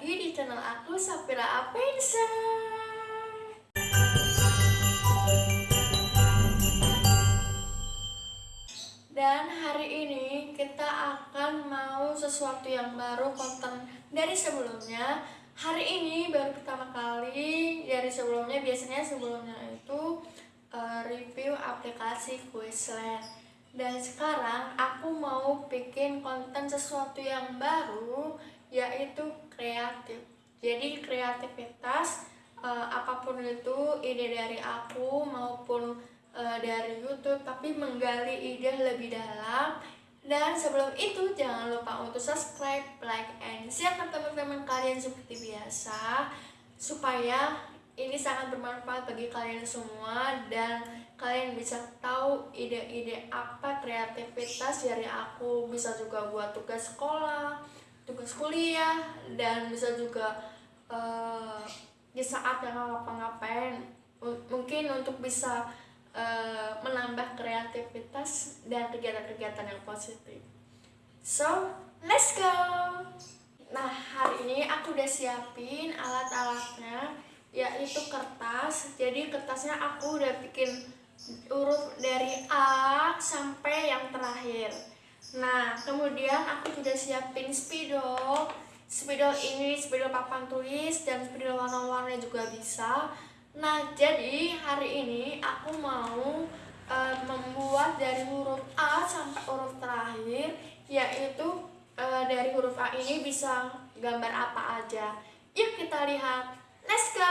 lagi di channel aku Sapira Apensa. Dan hari ini kita akan mau sesuatu yang baru konten dari sebelumnya. Hari ini baru pertama kali dari sebelumnya biasanya sebelumnya itu uh, review aplikasi Quizlet. Dan sekarang aku mau bikin konten sesuatu yang baru yaitu kreatif. Jadi kreativitas uh, apa pun itu ide dari aku maupun uh, dari YouTube tapi menggali ide lebih dalam. Dan sebelum itu jangan lupa untuk subscribe, like, and share ke teman-teman kalian seperti biasa supaya ini sangat bermanfaat bagi kalian semua dan kalian bisa tahu ide-ide apa kreativitas dari aku. Bisa juga buat tugas sekolah tugas kuliah dan bisa juga uh, di saat yang ngapa-ngapain mungkin untuk bisa uh, menambah kreativitas dan kegiatan-kegiatan yang positif. So let's go! Nah hari ini aku udah siapin alat-alatnya yaitu kertas. Jadi kertasnya aku udah bikin huruf dari A sampai yang terakhir nah kemudian aku sudah siapin spidol. Spidol ini spidol papan tulis dan spidol warna-warni juga bisa. Nah jadi hari ini aku mau e, membuat dari huruf A sampai huruf terakhir yaitu e, dari huruf A ini bisa gambar apa aja. Yuk kita lihat. Let's go!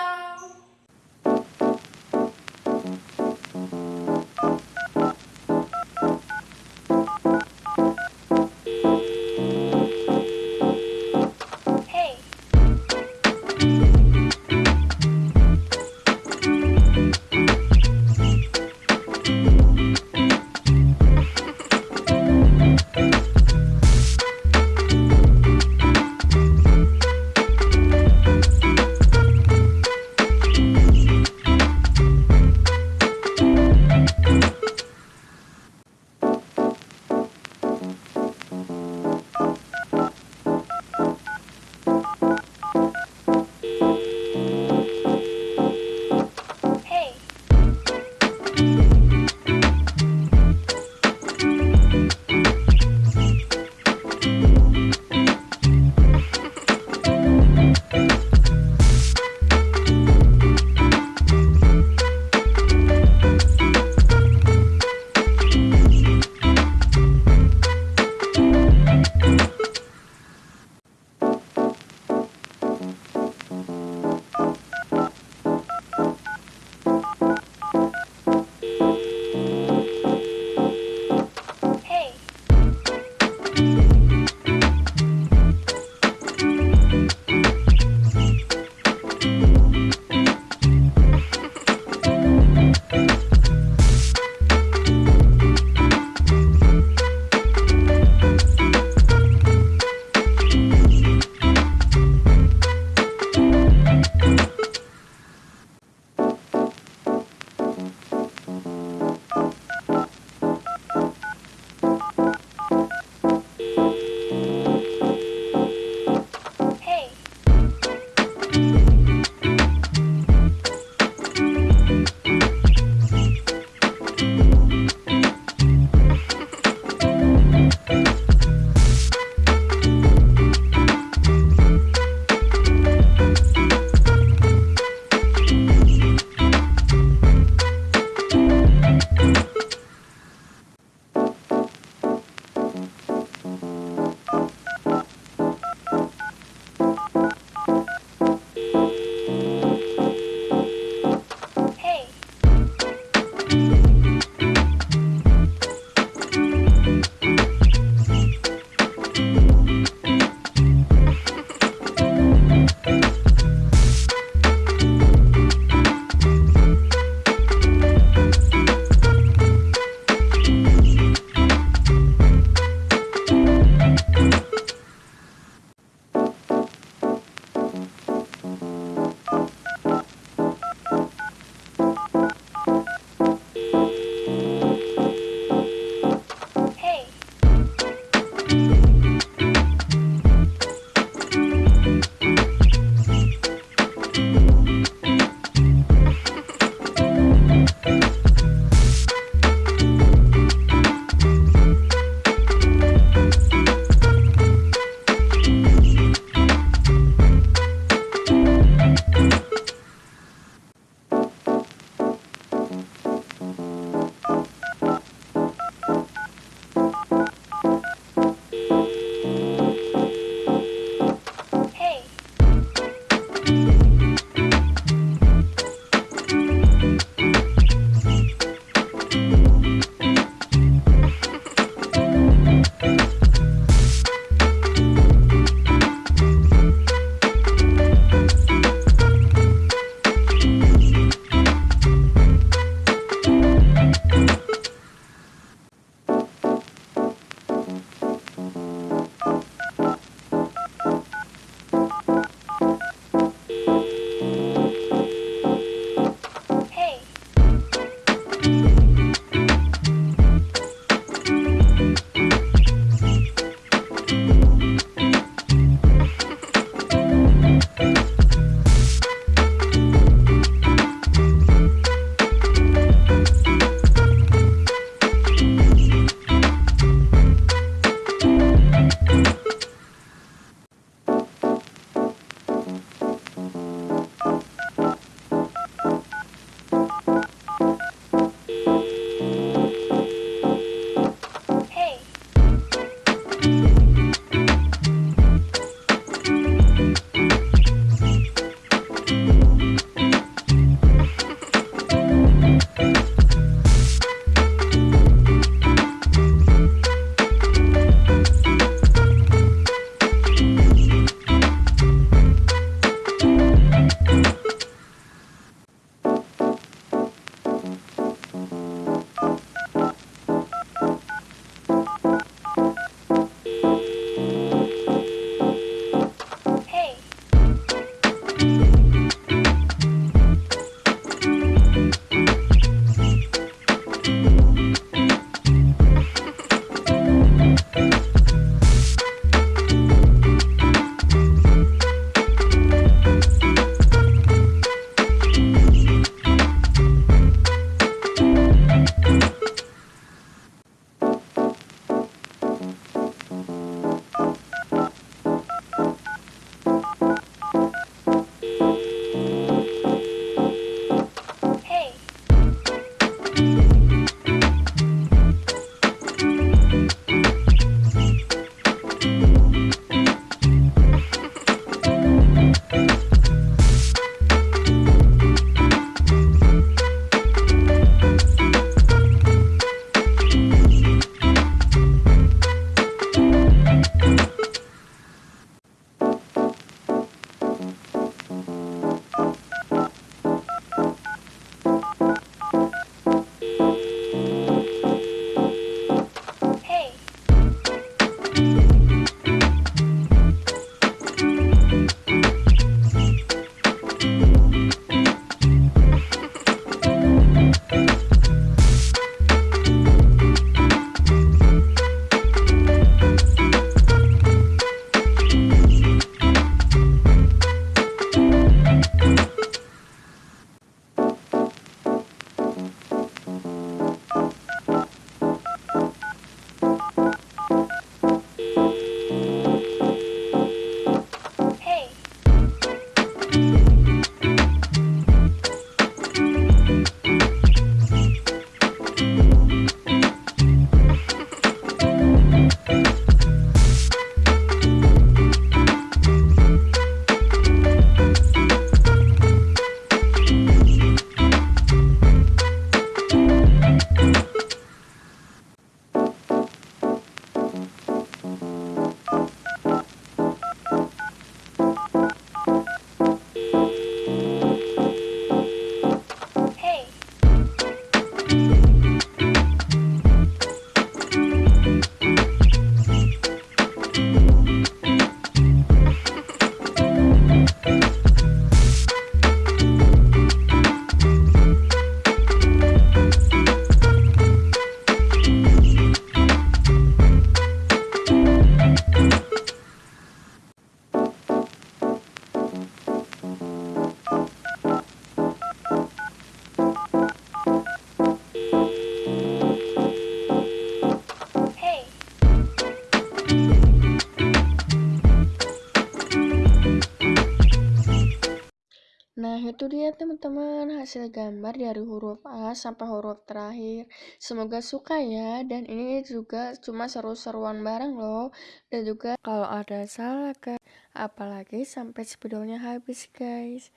Hasil gambar dari huruf A sampai huruf terakhir. Semoga suka ya. Dan ini juga cuma seru-seruan bareng loh. Dan juga kalau ada salah kan. Apalagi sampai videonya habis guys.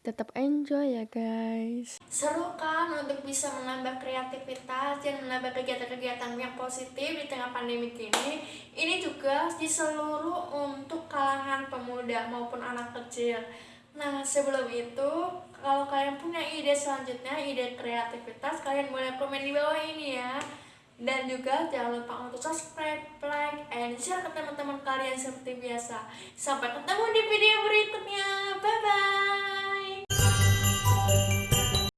Tetap enjoy ya guys. Seru kan untuk bisa menambah kreativitas dan menambah kegiatan-kegiatan yang positif di tengah pandemi ini. Ini juga di seluruh untuk kalangan pemuda maupun anak kecil. Nah, sebelum itu, kalau kalian punya ide selanjutnya, ide kreativitas, kalian boleh komen di bawah ini ya. Dan juga jangan lupa untuk subscribe, like, and share ke teman-teman kalian seperti biasa. Sampai ketemu di video berikutnya.